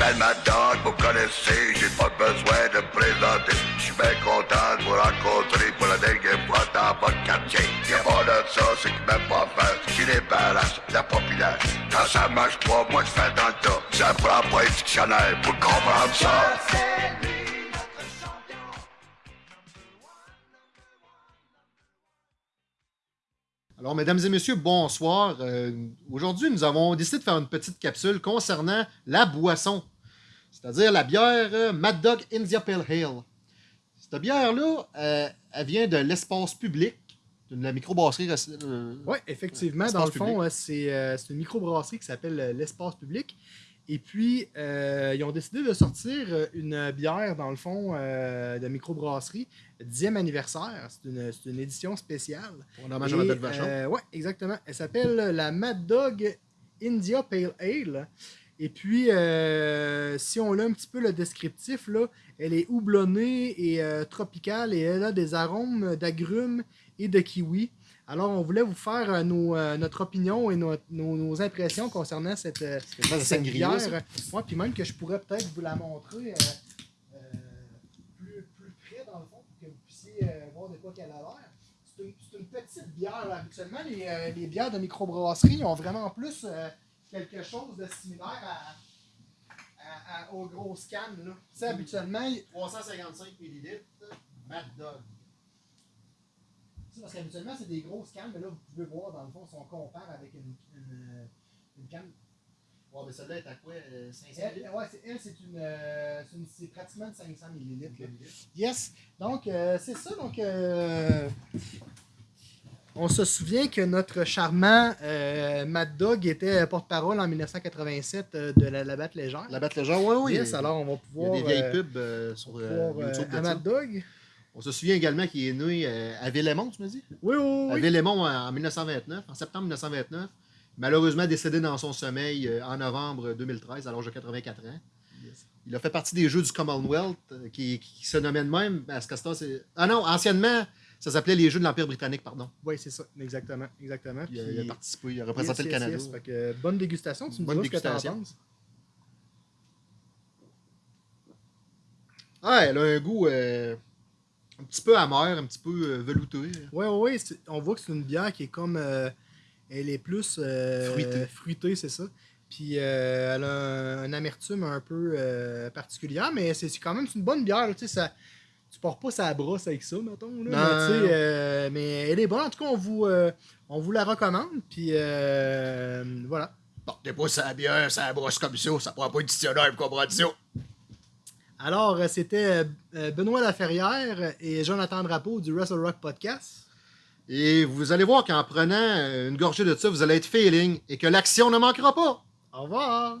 Mad Dog, vous connaissez, j'ai pas besoin de présenter. Je suis bien content de vous rencontrer pour la dernière fois dans votre quartier. Y'a pas de ça, c'est que même pas faire. Les balances, la populaire. Quand ça marche pas, moi je fais dans le tas. Ça prend pas un dictionnaire pour comprendre ça. Alors, mesdames et messieurs, bonsoir. Euh, Aujourd'hui, nous avons décidé de faire une petite capsule concernant la boisson, c'est-à-dire la bière euh, Mad Dog India Pale Ale. Cette bière-là, euh, elle vient de l'espace public, de la microbrasserie. Euh, Oui, effectivement. Dans le fond, euh, c'est euh, une microbrasserie qui s'appelle euh, l'Espace Public. Et puis, ils ont décidé de sortir une bière, dans le fond, de microbrasserie, 10e anniversaire. C'est une, une édition spéciale. pour hommage à Et, bête vachon. ouais, exactement. Elle s'appelle la Mad Dog India Pale Ale. Et puis, euh, si on a un petit peu le descriptif, là, elle est houblonnée et euh, tropicale et elle a des arômes d'agrumes et de kiwi. Alors, on voulait vous faire euh, nos, notre opinion et nos, nos- nos impressions concernant cette, cette bière. Ouais, puis même que je pourrais peut-être vous la montrer plus, plus près, dans le fond, pour que vous puissiez voir de quoi qu'elle a l'air. C'est une, petite bière. là. Habituellement, les, les bières de microbrasserie ont vraiment plus quelque chose de similaire à, à- à- aux grosses cannes. là. Tu sais, habituellement, il- 355 ml, Mad Dog. tu sais, parce qu'habituellement, c'est des grosses cannes, mais là, vous pouvez voir, dans le fond, si on compare avec une, une, euh, une canne. Ouais, mais celle-là est à quoi euh, 500 Elle, ml? ouais, c'est, elle, c'est une, euh, c'est une- c'est pratiquement de 500 ml. Yes. Donc, euh, c'est ça. Donc, euh, on se souvient que notre charmant euh, Mad Dog était porte-parole en 1987 euh, de la, la batte légère. La bête légère, oui, oui. yes, alors on va Il y a pouvoir. des vieilles euh, pubs euh, sur pouvoir, YouTube. à. Mad Dog. On se souvient également qu'il est né à Villemont, tu me dis? Oui, oui, À oui. Villemont en en 1929, en septembre 1929. Malheureusement décédé dans son sommeil en novembre 2013, à l'âge de 84 ans. Il a fait partie des Jeux du Commonwealth, qui, qui se nommaient de même. À ce c'est- Ah non, anciennement, ça s'appelait les Jeux de l'Empire britannique, pardon. Oui, c'est ça. Exactement. Exactement. Il, Puis- il a participé, il a représenté Yes, le Canada. yes. Fait que, euh, bonne dégustation. Tu me Bonne diras ce que t'en dégustation. penses. Ah, elle a un goût euh, un petit peu amer, un petit peu euh, velouté. Oui, oui, oui. On voit que c'est une bière qui est comme. euh, elle est plus. Fruitée. fruitée, c'est ça. Puis euh, elle a un, un amertume un peu particulière, mais c'est quand même une bonne bière. Tu sais, ça. Tu pars pas sa brosse avec ça, mettons. Là, mais, Non. tu sais, euh, mais elle est bonne. En tout cas, on vous, euh, on vous la recommande. Puis euh, voilà. Portez pas sa bière, ça brosse comme ça, ça prend pas de dictionnaire pour comprendre ça. Alors, c'était Benoît Laferrière et Jonathan Drapeau du Wrestle Rock Podcast. Et vous allez voir qu'en prenant une gorgée de ça, vous allez être feeling et que l'action ne manquera pas. Au revoir!